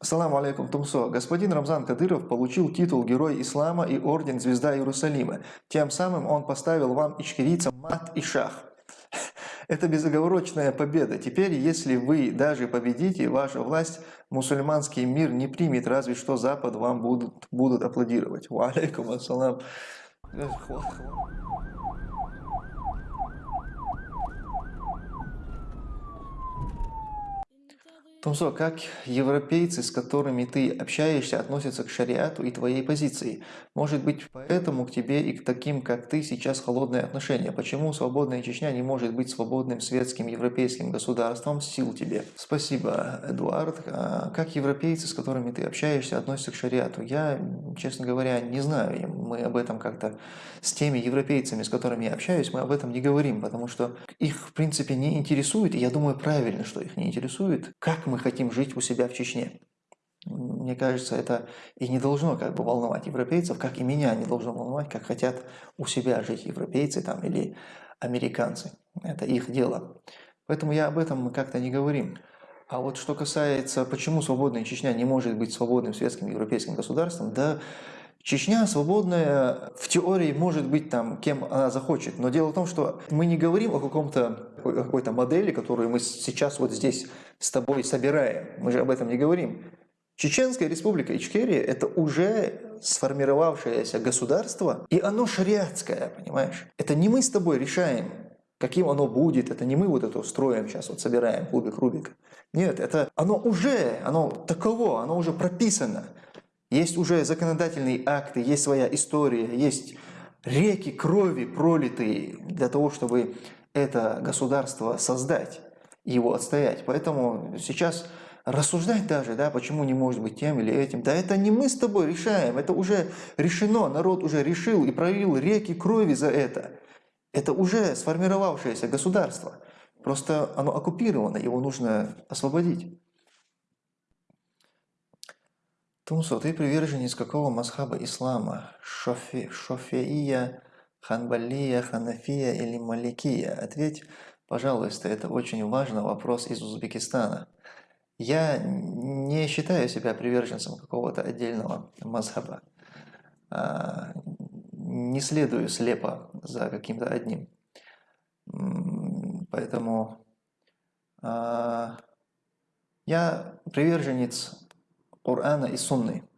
Ассаламу алейкум, Тумсо. Господин Рамзан Кадыров получил титул Герой Ислама и Орден Звезда Иерусалима. Тем самым он поставил вам, ичкерийцам, мат и шах. Это безоговорочная победа. Теперь, если вы даже победите, ваша власть, мусульманский мир не примет, разве что Запад вам будут, будут аплодировать. Ва алейкум ассалам. Тумсо, как европейцы, с которыми ты общаешься, относятся к шариату и твоей позиции? Может быть, поэтому к тебе и к таким, как ты, сейчас холодное отношение? Почему свободная Чечня не может быть свободным светским европейским государством? Сил тебе. Спасибо, Эдуард. А как европейцы, с которыми ты общаешься, относятся к шариату? Я, честно говоря, не знаю. Мы об этом как-то с теми европейцами, с которыми я общаюсь, мы об этом не говорим, потому что их, в принципе, не интересует, и я думаю, правильно, что их не интересует, как мы хотим жить у себя в Чечне. Мне кажется, это и не должно как бы волновать европейцев, как и меня не должно волновать, как хотят у себя жить европейцы там, или американцы. Это их дело. Поэтому я об этом мы как-то не говорим. А вот что касается, почему свободная Чечня не может быть свободным светским европейским государством, да, Чечня свободная в теории может быть там кем она захочет, но дело в том, что мы не говорим о каком-то какой-то модели, которую мы сейчас вот здесь с тобой собираем. Мы же об этом не говорим. Чеченская республика Ичкерия – это уже сформировавшееся государство, и оно шариатское, понимаешь? Это не мы с тобой решаем, каким оно будет, это не мы вот это строим сейчас, вот собираем кубик Рубика. Нет, это оно уже, оно таково, оно уже прописано. Есть уже законодательные акты, есть своя история, есть реки крови пролитые для того, чтобы это государство создать его отстоять. Поэтому сейчас рассуждать даже, да, почему не может быть тем или этим, да это не мы с тобой решаем, это уже решено, народ уже решил и пролил реки крови за это. Это уже сформировавшееся государство, просто оно оккупировано, его нужно освободить. Тумсо, ты приверженец какого масхаба ислама? Шофи, шофеия, ханбалия, ханафия или маликия? Ответь, пожалуйста, это очень важный вопрос из Узбекистана. Я не считаю себя приверженцем какого-то отдельного мазхаба. А, не следую слепо за каким-то одним. Поэтому а, я приверженец Корана и Сунны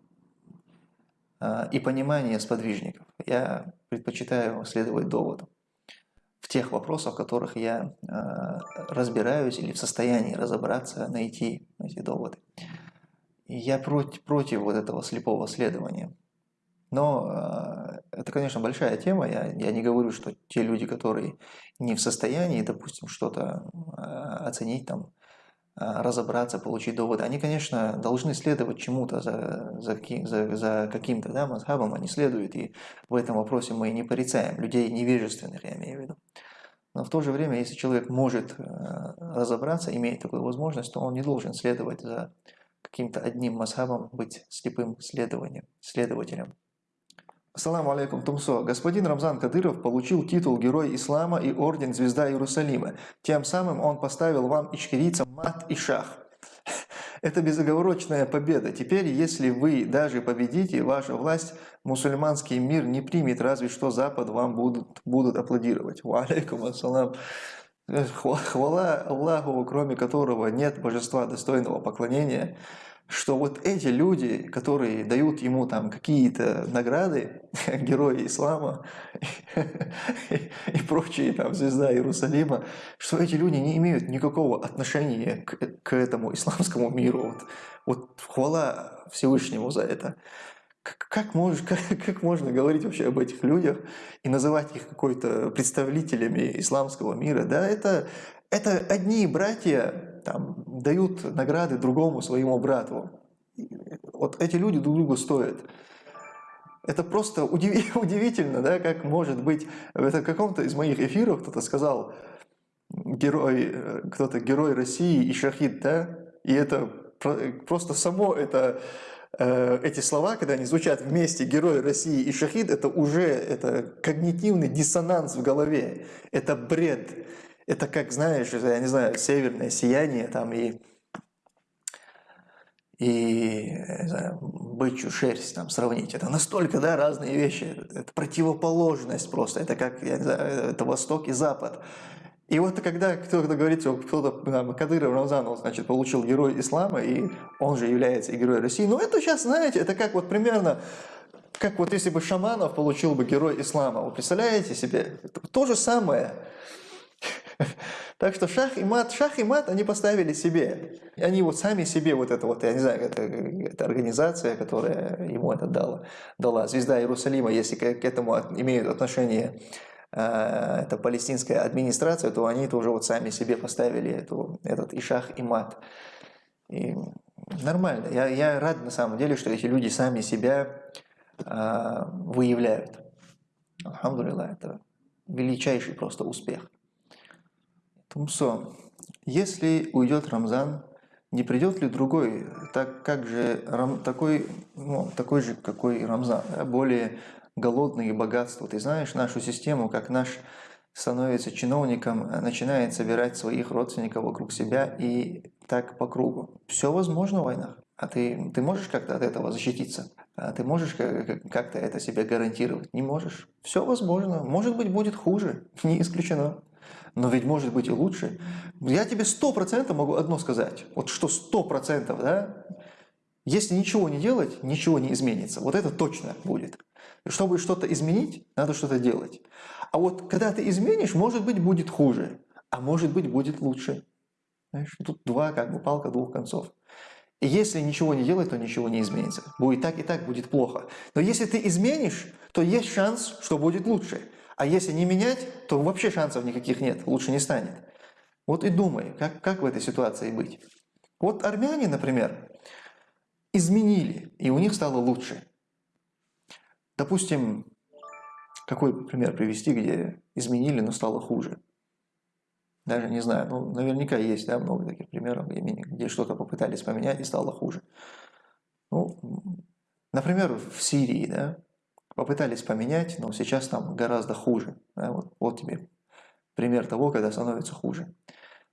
а, и понимание сподвижников. Я предпочитаю следовать доводу в тех вопросах, в которых я а, разбираюсь или в состоянии разобраться, найти эти доводы. И я против, против вот этого слепого следования. Но э, это, конечно, большая тема. Я, я не говорю, что те люди, которые не в состоянии, допустим, что-то э, оценить там разобраться, получить доводы. Они, конечно, должны следовать чему-то за, за, за, за каким-то да, мазхабом, они следуют, и в этом вопросе мы не порицаем людей невежественных, я имею в виду. Но в то же время, если человек может э, разобраться, имеет такую возможность, то он не должен следовать за каким-то одним мазхабом, быть слепым следованием, следователем. Ассаламу алейкум, Тумсо. Господин Рамзан Кадыров получил титул Герой Ислама и Орден Звезда Иерусалима. Тем самым он поставил вам, ичкерийцам, мат и шах. Это безоговорочная победа. Теперь, если вы даже победите, ваша власть, мусульманский мир не примет, разве что Запад вам будут, будут аплодировать. Ва алейкум ассалам. Хвала Аллаху, кроме которого нет божества достойного поклонения что вот эти люди, которые дают ему там какие-то награды, герои ислама и прочие там звезда Иерусалима, что эти люди не имеют никакого отношения к, к этому исламскому миру. Вот, вот хвала Всевышнему за это. Как, как, можешь, как, как можно говорить вообще об этих людях и называть их какой-то представителями исламского мира? Да, это, это одни братья, там, дают награды другому своему брату. Вот эти люди друг другу стоят. Это просто удивительно, да, как может быть, это в каком-то из моих эфиров кто-то сказал, герой, кто-то герой России и шахид, да, и это просто само это, э, эти слова, когда они звучат вместе, герой России и шахид, это уже это когнитивный диссонанс в голове, это бред. Это как, знаешь, я не знаю, северное сияние там и и знаю, бычью шерсть там сравнить. Это настолько, да, разные вещи. Это противоположность просто. Это как, я не знаю, это Восток и Запад. И вот когда кто-то говорит, кто-то, Кадыров Рамзанов, значит, получил Герой Ислама, и он же является и Героем России, ну это сейчас, знаете, это как вот примерно, как вот если бы Шаманов получил бы Герой Ислама, вы представляете себе? То же самое. Так что шах и мат, шах и мат они поставили себе. Они вот сами себе вот это вот, я не знаю, это, это организация, которая ему это дала, дала. Звезда Иерусалима, если к, этому имеют отношение э, это палестинская администрация, то они это уже вот сами себе поставили эту, этот и шах, и мат. И нормально. Я, я рад на самом деле, что эти люди сами себя э, выявляют. Алхамдулилlah, это величайший просто успех. Тумсо, если уйдет Рамзан, не придет ли другой, так как же такой, ну, такой же, какой Рамзан, да, более голодный и богатство. Ты знаешь нашу систему, как наш становится чиновником, начинает собирать своих родственников вокруг себя и так по кругу. Все возможно в войнах. А ты, ты можешь как-то от этого защититься? А ты можешь как-то это себе гарантировать? Не можешь. Все возможно. Может быть, будет хуже. Не исключено но ведь может быть и лучше. Я тебе сто процентов могу одно сказать, вот что сто процентов, да, если ничего не делать, ничего не изменится. Вот это точно будет. Чтобы что-то изменить, надо что-то делать. А вот когда ты изменишь, может быть, будет хуже, а может быть, будет лучше. Знаешь, тут два, как бы, палка двух концов. Если ничего не делать, то ничего не изменится. Будет так и так, будет плохо. Но если ты изменишь, то есть шанс, что будет лучше. А если не менять, то вообще шансов никаких нет, лучше не станет. Вот и думай, как, как в этой ситуации быть. Вот армяне, например, изменили, и у них стало лучше. Допустим, какой пример привести, где изменили, но стало хуже? Даже не знаю, ну, наверняка есть да, много таких примеров, где что-то попытались поменять и стало хуже. Ну, например, в Сирии, да, попытались поменять, но сейчас там гораздо хуже. Да, вот, вот тебе пример того, когда становится хуже.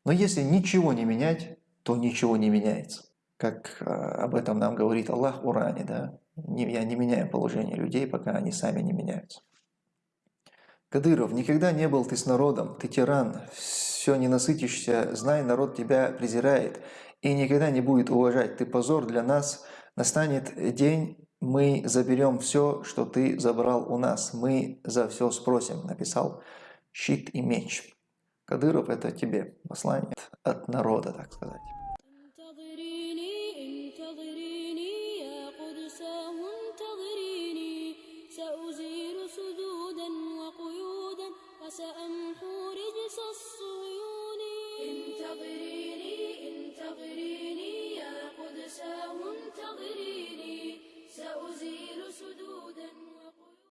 Но если ничего не менять, то ничего не меняется. Как э, об этом нам говорит Аллах в Уране, да? Я не меняю положение людей, пока они сами не меняются. Кадыров, никогда не был ты с народом, ты тиран, все не насытишься, знай, народ тебя презирает. И никогда не будет уважать, ты позор для нас, настанет день, мы заберем все, что ты забрал у нас, мы за все спросим, написал щит и меч. Кадыров это тебе послание от народа, так сказать.